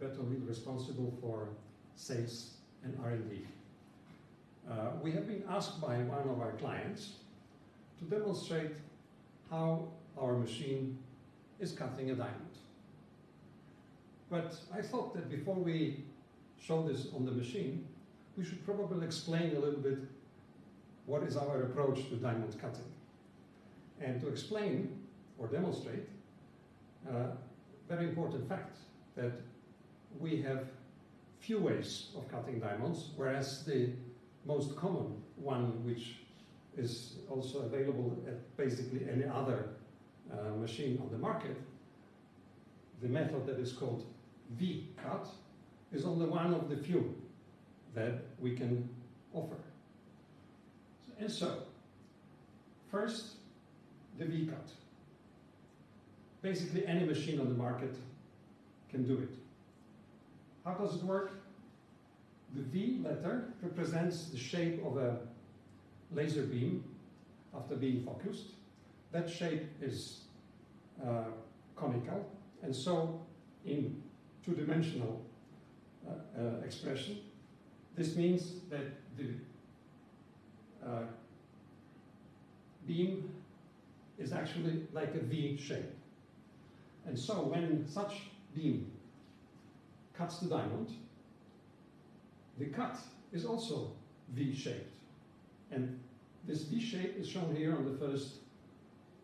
Bettonville responsible for sales and R&D. Uh, we have been asked by one of our clients to demonstrate how our machine is cutting a diamond. But I thought that before we show this on the machine, we should probably explain a little bit what is our approach to diamond cutting. And to explain or demonstrate a uh, very important fact that we have few ways of cutting diamonds, whereas the most common one, which is also available at basically any other uh, machine on the market, the method that is called V-cut is only one of the few that we can offer. And so, first, the V-cut. Basically, any machine on the market can do it. How does it work? The V letter represents the shape of a laser beam after being focused. That shape is uh, conical, and so in two-dimensional uh, uh, expression, this means that the uh, beam is actually like a V shape. And so when such beam cuts the diamond, the cut is also V-shaped. And this V shape is shown here on the first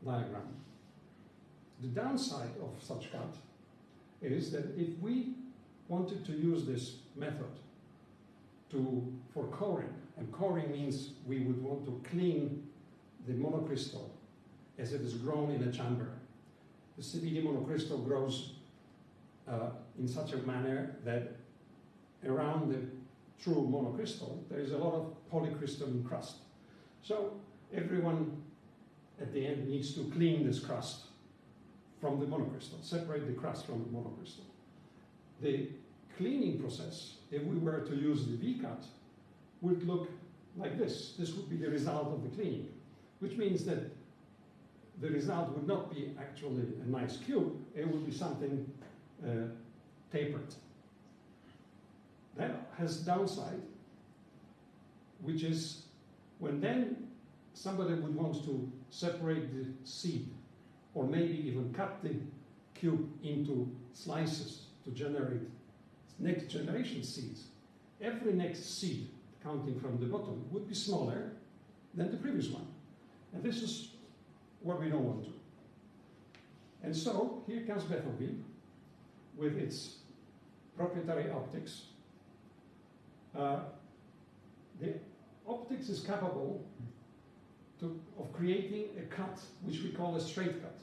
diagram. The downside of such cut is that if we wanted to use this method to, for coring, and coring means we would want to clean the monocrystal as it is grown in a chamber. The CVD monocrystal grows uh, in such a manner that around the true monocrystal there is a lot of polycrystalline crust. So everyone at the end needs to clean this crust from the monocrystal, separate the crust from the monocrystal. The cleaning process, if we were to use the V-cut, would look like this. This would be the result of the cleaning, which means that the result would not be actually a nice cube, it would be something uh, tapered. That has downside, which is when then somebody would want to separate the seed or maybe even cut the cube into slices to generate next generation seeds. Every next seed, counting from the bottom, would be smaller than the previous one. And this is what we don't want to. And so, here comes Bettonville with its proprietary optics. Uh, the optics is capable to, of creating a cut, which we call a straight cut,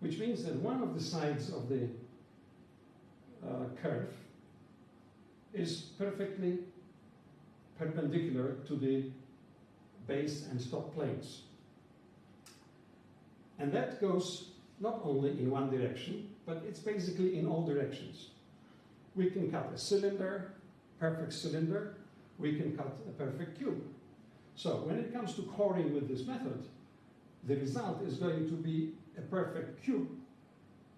which means that one of the sides of the uh, kerf is perfectly perpendicular to the base and stop planes. And that goes not only in one direction, but it's basically in all directions. We can cut a cylinder, perfect cylinder, we can cut a perfect cube. So when it comes to coring with this method, the result is going to be a perfect cube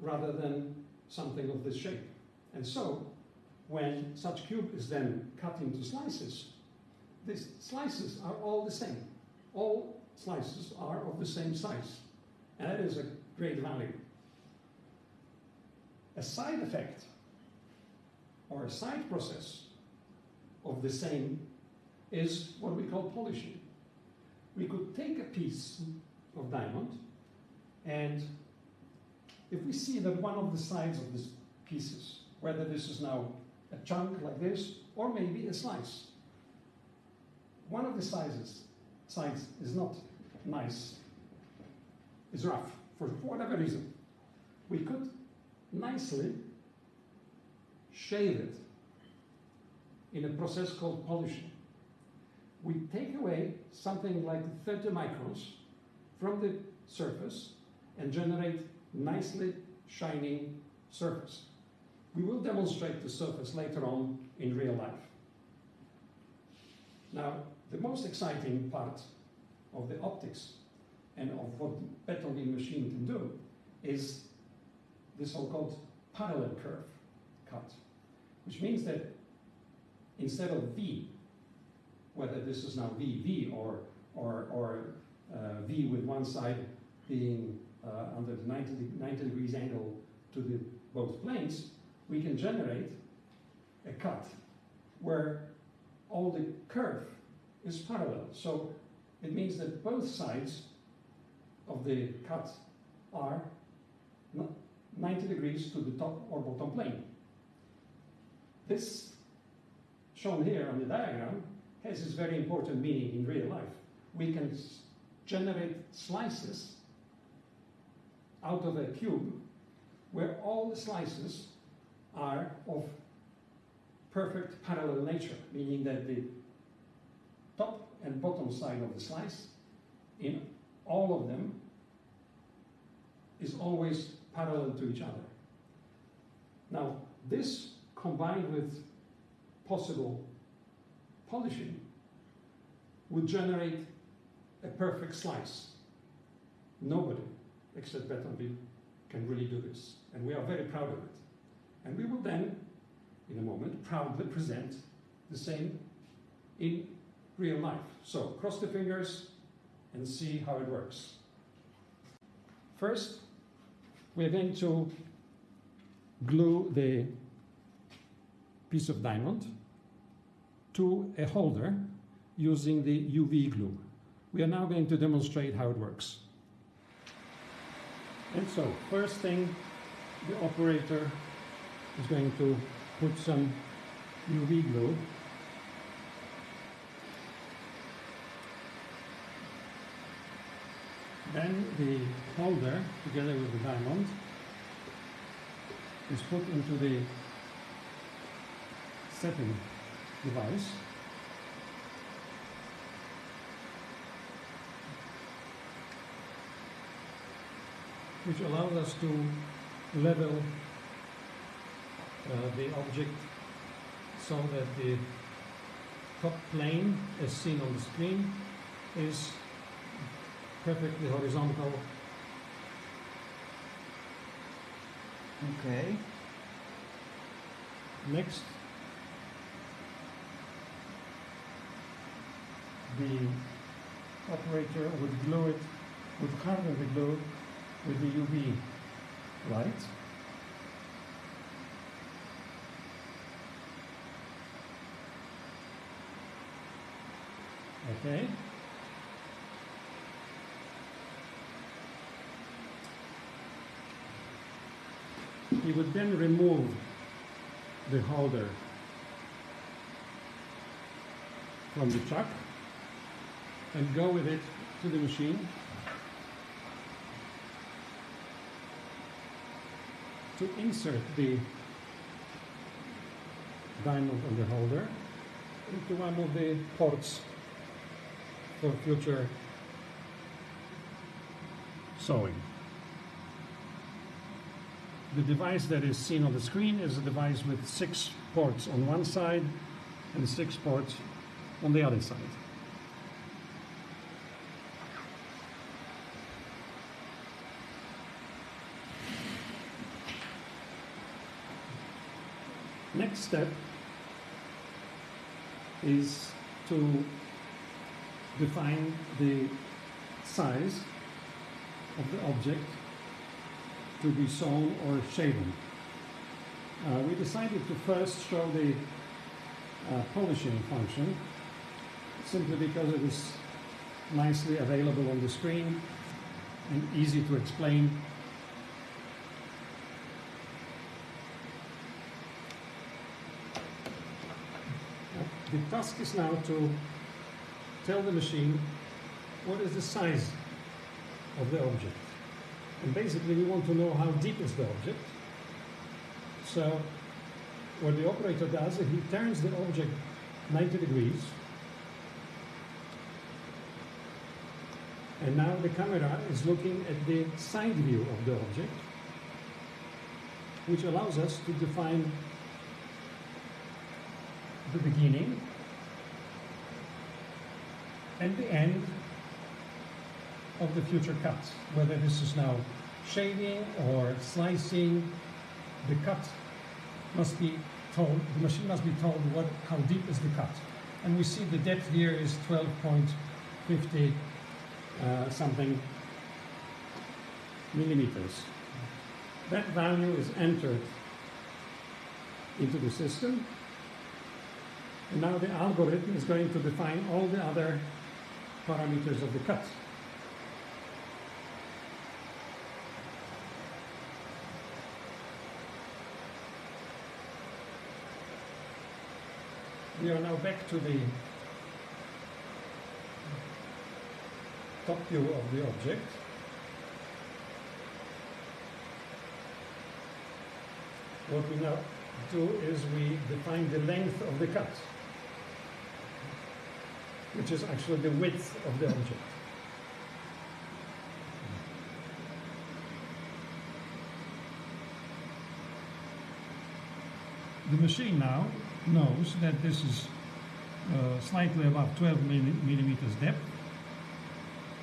rather than something of this shape. And so when such cube is then cut into slices, these slices are all the same. All slices are of the same size. And that is a great value. A side effect or a side process of the same is what we call polishing. We could take a piece of diamond and if we see that one of the sides of these pieces, whether this is now a chunk like this or maybe a slice, one of the sizes, sides is not nice, is rough for whatever reason. We could nicely shave it in a process called polishing we take away something like 30 microns from the surface and generate nicely shining surface. We will demonstrate the surface later on in real life. Now, the most exciting part of the optics and of what the Bettonville machine can do is the so-called parallel kerf cut. which means that instead of V, whether this is now VV or, or, or uh, V with one side being uh, under the 90, de- 90 degrees angle to the both planes, we can generate a cut where all the kerf is parallel. So it means that both sides of the cut are 90 degrees to the top or bottom plane. This, shown here on the diagram, has this very important meaning in real life. We can generate slices out of a cube where all the slices are of perfect parallel nature, meaning that the top and bottom side of the slice, in all of them, is always parallel to each other. Now, this combined with possible polishing would generate a perfect slice. Nobody except Bettonville can really do this, and we are very proud of it. And we will then, in a moment, proudly present the same in real life. So cross the fingers and see how it works. First, we're going to glue the piece of diamond to a holder using the UV glue. We are now going to demonstrate how it works. And so, first thing, the operator is going to put some UV glue Then the holder, together with the diamond, is put into the setting device. Which allows us to level uh, the object so that the top plane, as seen on the screen, is perfectly horizontal. Okay. Next, the operator would glue it, would harden the glue with the UV light. Okay. He would then remove the holder from the chuck and go with it to the machine to insert the diamond on the holder into one of the ports for future sewing. The device that is seen on the screen is a device with six ports on one side and six ports on the other side. Next step is to define the size of the object to be sewn or shaven. Uh, we decided to first show the uh, polishing function simply because it is nicely available on the screen and easy to explain. The task is now to tell the machine what is the size of the object. And basically, we want to know how deep is the object. So, what the operator does is he turns the object 90 degrees. And now the camera is looking at the side view of the object, which allows us to define the beginning and the end of the future cut. Whether this is now shaving or slicing, the cut must be told, the machine must be told what, how deep is the cut. And we see the depth here is 12.50 uh, something millimeters. That value is entered into the system. And now the algorithm is going to define all the other parameters of the cut. We are now back to the top view of the object. What we now do is we define the length of the cut, which is actually the width of the object. The machine now knows that this is uh, slightly above 12 millimeters depth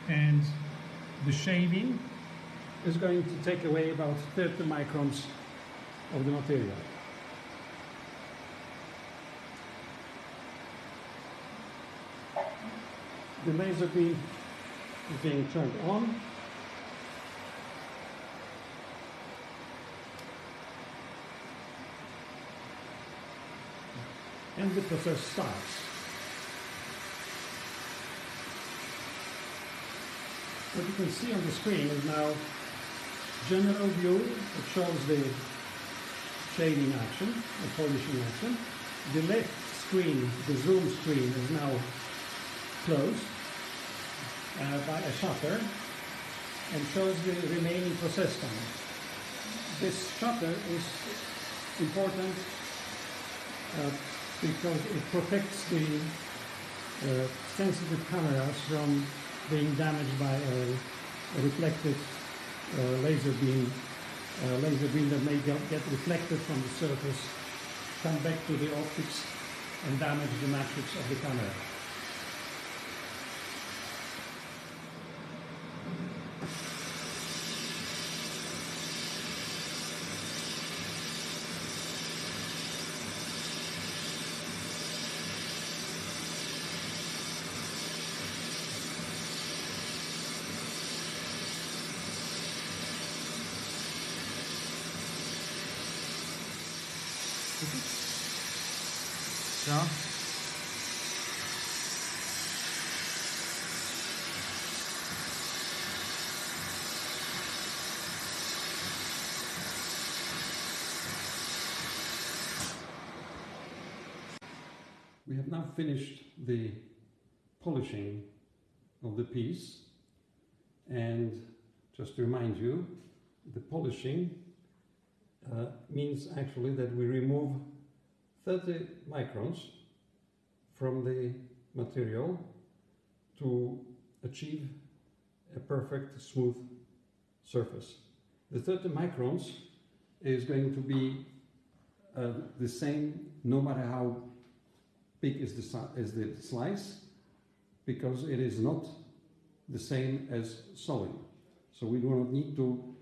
and the shaving is going to take away about 30 microns of the material. The laser beam is being turned on. And the process starts. What you can see on the screen is now general view. It shows the shading action, the polishing action. The left screen, the zoom screen, is now closed uh, by a shutter and shows the remaining process time. This shutter is important uh, because it protects the uh, sensitive cameras from being damaged by a, a reflected uh, laser beam, laser beam that may get reflected from the surface, come back to the optics and damage the matrix of the camera. We have now finished the polishing of the piece and just to remind you, the polishing uh, means actually that we remove 30 microns from the material to achieve a perfect smooth surface. The 30 microns is going to be uh, the same no matter how big is the, is the slice because it is not the same as sewing. So we do not need to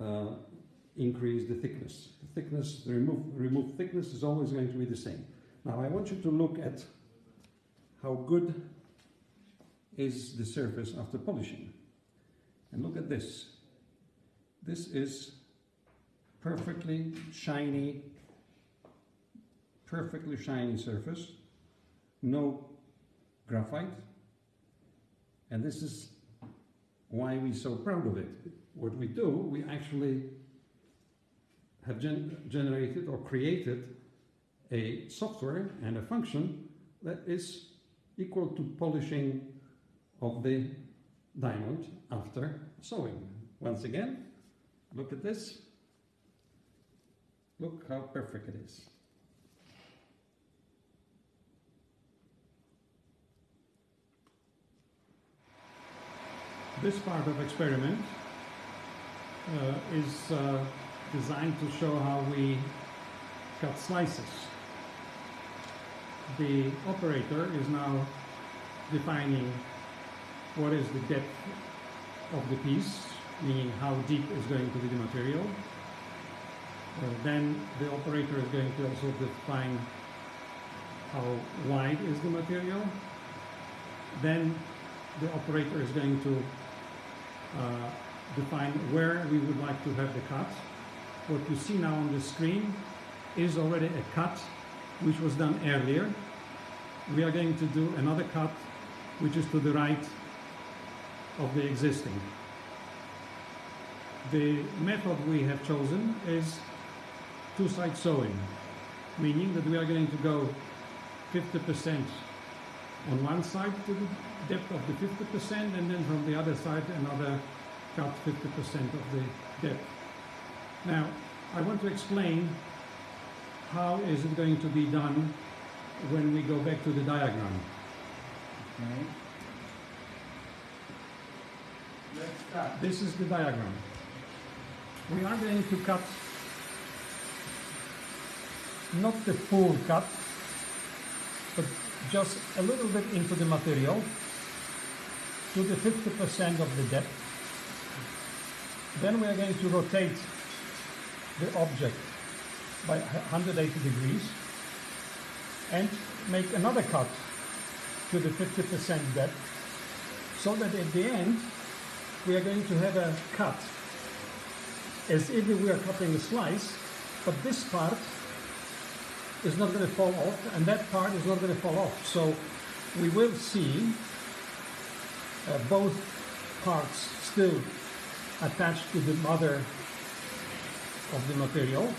uh, increase the thickness. The thickness, the remove, remove thickness is always going to be the same. Now I want you to look at how good is the surface after polishing. And look at this. This is perfectly shiny, perfectly shiny surface, no graphite. And this is why we're so proud of it. What we do, we actually have gen generated or created a software and a function that is equal to polishing of the diamond after sewing. Once again, look at this. Look how perfect it is. This part of experiment uh, is uh, designed to show how we cut slices. The operator is now defining what is the depth of the piece, meaning how deep is going to be the material. Uh, then the operator is going to also define how wide is the material. Then the operator is going to uh, define where we would like to have the cut. What you see now on the screen is already a cut which was done earlier. We are going to do another cut which is to the right of the existing. The method we have chosen is two-side sewing, meaning that we are going to go 50% on one side to the depth of the 50% and then from the other side another cut 50% of the depth. Now, I want to explain how is it going to be done when we go back to the diagram. Okay. Let's start. This is the diagram. We are going to cut not the full cut, but just a little bit into the material to the 50% of the depth. Then we are going to rotate the object by 180 degrees and make another cut to the 50% depth so that at the end we are going to have a cut as if we are cutting a slice, but this part is not going to fall off and that part is not going to fall off. So we will see uh, both parts still attached to the mother of the material,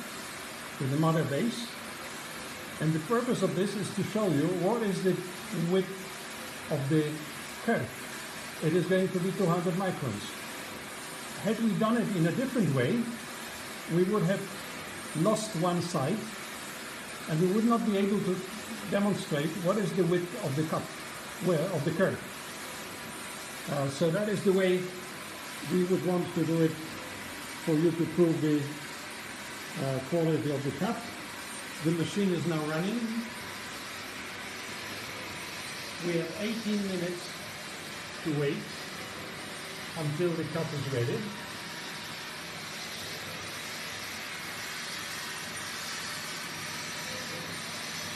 to the mother base. And the purpose of this is to show you what is the width of the kerf. It is going to be 200 microns. Had we done it in a different way, we would have lost one side and we would not be able to demonstrate what is the width of the cup, where of the kerf. Uh, so that is the way we would want to do it for you to prove the uh, quality of the cup. The machine is now running. We have 18 minutes to wait until the cup is ready.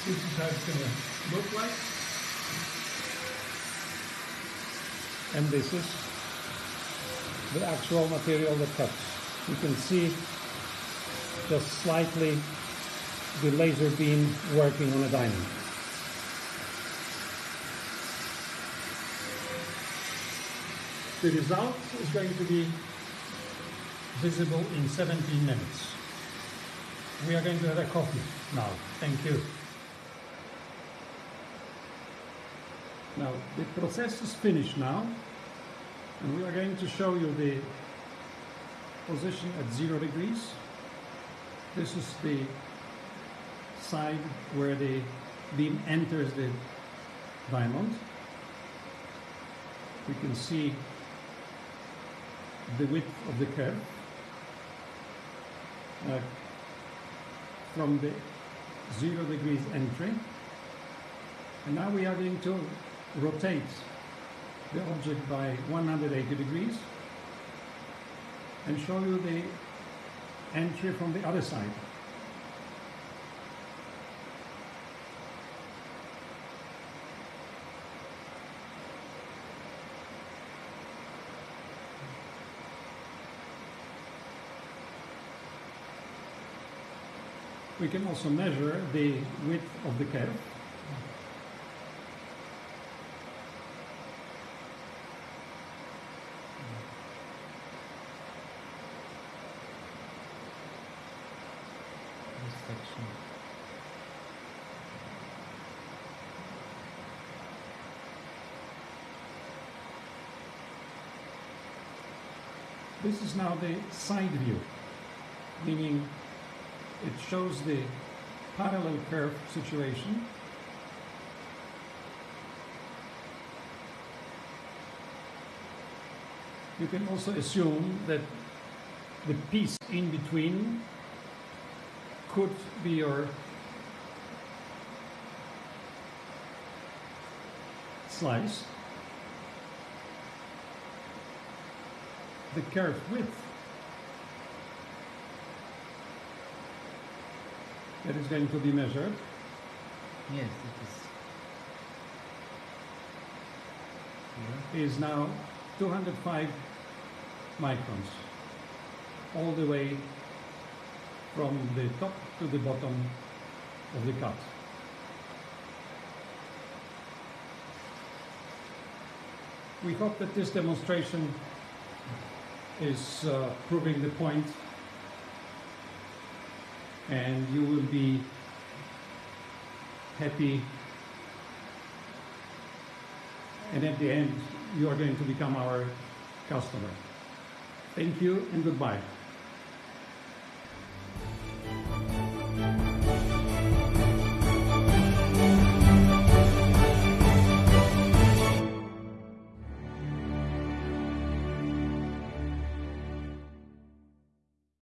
This is how it's going to look like. And this is the actual material that cuts. You can see just slightly the laser beam working on a diamond. The result is going to be visible in 17 minutes. We are going to have a coffee now. Thank you. Now, the process is finished now, and we are going to show you the position at zero degrees. This is the side where the beam enters the diamond. We can see the width of the kerf uh, from the zero degrees entry. And now we are going to rotate the object by 180 degrees and show you the entry from the other side. We can also measure the width of the kerf. Now the side view, meaning it shows the parallel kerf situation. You can also assume that the piece in between could be your slice. The kerf width that is going to be measured Yes, it is. Here. is now 205 microns, all the way from the top to the bottom of the cut. We hope that this demonstration is uh, proving the point and you will be happy and at the end you are going to become our customer. Thank you and goodbye.